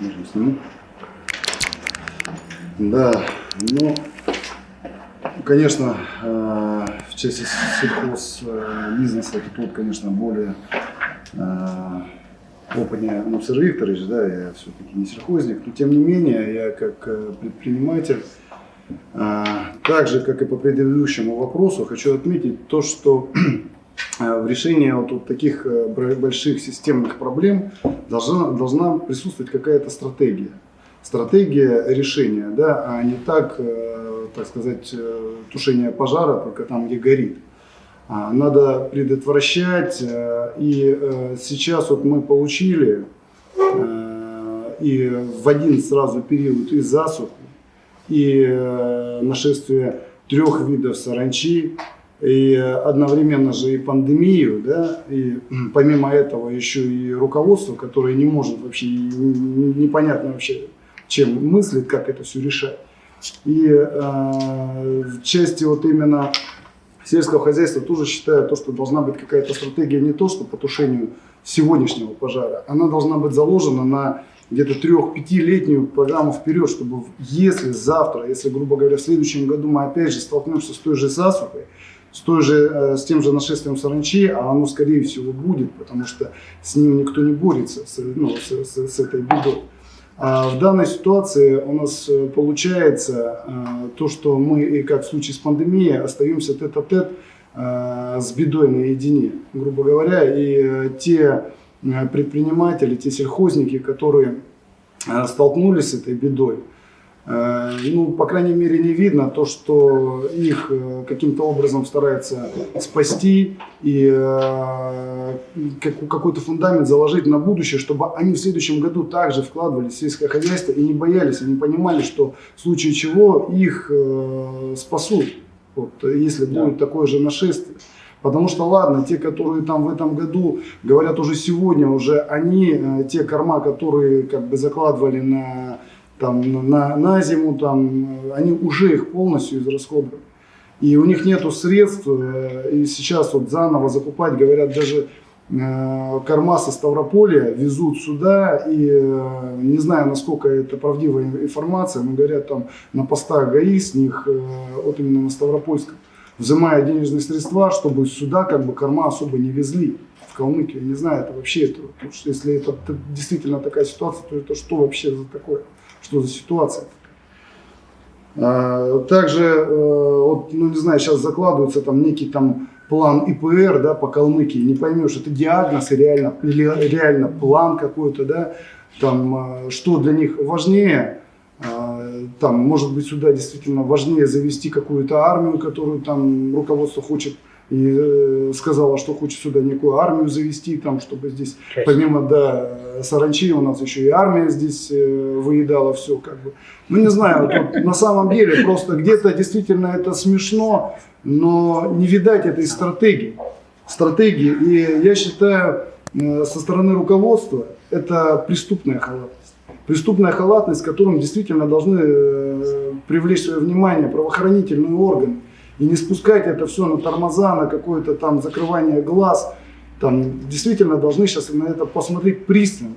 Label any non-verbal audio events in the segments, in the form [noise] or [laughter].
Можно сниму. Да, ну, конечно, э, в части сельхозбизнеса э, это тут, конечно, более э, опытнее Нупсер Викторович, да, я все-таки не сельхозник, но тем не менее, я как предприниматель, так же, как и по предыдущему вопросу, хочу отметить то, что в решении вот, вот таких больших системных проблем должна, должна присутствовать какая-то стратегия стратегия решения, да, а не так, э, так сказать, э, тушение пожара только там, где горит. А, надо предотвращать, э, и сейчас вот мы получили и в один сразу период и засуху, и нашествие трех видов саранчи, и одновременно же и пандемию, да, и помимо этого еще и руководство, которое не может вообще, непонятно вообще, чем мыслит, как это все решать. И э, в части вот именно сельского хозяйства тоже считаю то, что должна быть какая-то стратегия не то, что по тушению сегодняшнего пожара, она должна быть заложена на где-то трех-пятилетнюю программу вперед, чтобы если завтра, если, грубо говоря, в следующем году мы опять же столкнемся с той же засухой, с, той же, э, с тем же нашествием саранчи, а оно скорее всего будет, потому что с ним никто не борется, с, ну, с, с, с этой бедой. А в данной ситуации у нас э, получается э, то, что мы, и как в случае с пандемией, остаемся тет-а-тет э, с бедой наедине, грубо говоря, и те предприниматели, те сельхозники, которые столкнулись с этой бедой, ну, по крайней мере, не видно то, что их э, каким-то образом старается спасти и э, какой-то фундамент заложить на будущее, чтобы они в следующем году также вкладывались в сельское хозяйство и не боялись, они понимали, что в случае чего их спасут, вот, если да. будет такое же нашествие. Потому что, ладно, те, которые там в этом году, говорят уже сегодня, уже они, те корма, которые как бы закладывали на там, на, на зиму, там, они уже их полностью израсходовали. И у них нету средств, э, и сейчас вот заново закупать, говорят, даже э, корма со Ставрополя везут сюда, и э, не знаю, насколько это правдивая информация, но говорят, там на постах ГАИ с них, вот именно на Ставропольском, взимая денежные средства, чтобы сюда как бы корма особо не везли в Калмыкию. Не знаю, это вообще, это, если это действительно такая ситуация, то это что вообще за такое? Что за ситуация. А, также, э, вот, ну не знаю, сейчас закладывается там некий там план ИПР да, по Калмыкии, не поймешь, это диагноз реально, или реально план какой-то, да, там, а, что для них важнее, а, там, может быть, сюда действительно важнее завести какую-то армию, которую там руководство хочет и э, сказала, что хочет сюда некую армию завести, там, чтобы здесь, помимо да, саранчи, у нас еще и армия здесь э, выедала все. Как бы. Ну, не знаю, тут, [laughs] на самом деле, просто где-то действительно это смешно, но не видать этой стратегии. стратегии. И я считаю, э, со стороны руководства это преступная халатность. Преступная халатность, которым действительно должны привлечь свое внимание правоохранительные органы и не спускать это все на тормоза, на какое-то там закрывание глаз. Там действительно должны сейчас на это посмотреть пристально.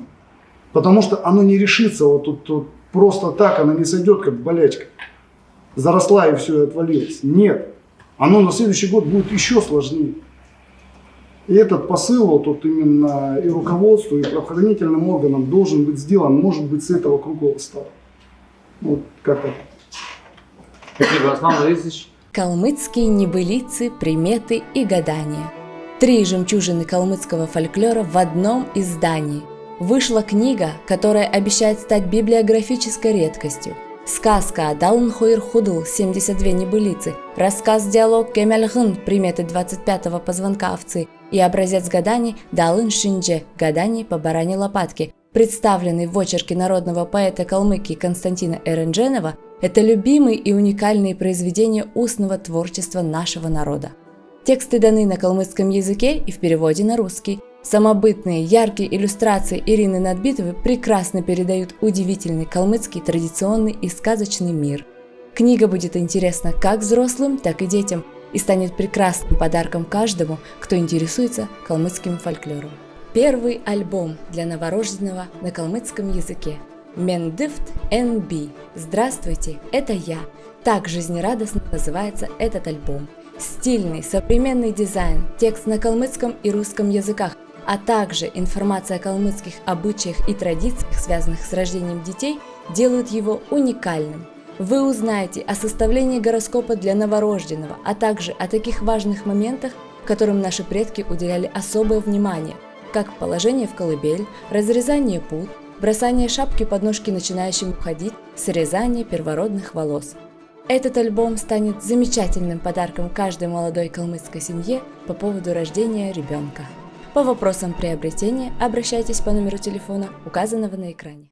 Потому что оно не решится вот тут, тут просто так, оно не сойдет как болячка. Заросла и все, и отвалилось. Нет. Оно на следующий год будет еще сложнее. И этот посыл вот, вот именно и руководству, и правоохранительным органам должен быть сделан, может быть, с этого круглого стола. Вот как это. Спасибо, Аслан Борисович. Калмыцкие небылицы, приметы и гадания. Три жемчужины калмыцкого фольклора в одном издании. Вышла книга, которая обещает стать библиографической редкостью. Сказка Адалн Хойр Худл 72 небылицы, рассказ-диалог Кемельгын приметы 25-го позвонка овцы и образец гаданий Далын Шиндже гаданий по баране лопатки, представленный в очерке народного поэта Калмыкии Константина Эрендженова, это любимые и уникальные произведения устного творчества нашего народа. Тексты даны на калмыцком языке и в переводе на русский. Самобытные, яркие иллюстрации Ирины Надбитовой прекрасно передают удивительный калмыцкий традиционный и сказочный мир. Книга будет интересна как взрослым, так и детям и станет прекрасным подарком каждому, кто интересуется калмыцким фольклором. Первый альбом для новорожденного на калмыцком языке – Мендифт NB. Здравствуйте, это я. Так жизнерадостно называется этот альбом. Стильный, современный дизайн, текст на калмыцком и русском языках, а также информация о калмыцких обычаях и традициях, связанных с рождением детей, делают его уникальным. Вы узнаете о составлении гороскопа для новорожденного, а также о таких важных моментах, которым наши предки уделяли особое внимание, как положение в колыбель, разрезание пут, бросание шапки под ножки начинающим уходить, срезание первородных волос. Этот альбом станет замечательным подарком каждой молодой калмыцкой семье по поводу рождения ребенка. По вопросам приобретения обращайтесь по номеру телефона, указанного на экране.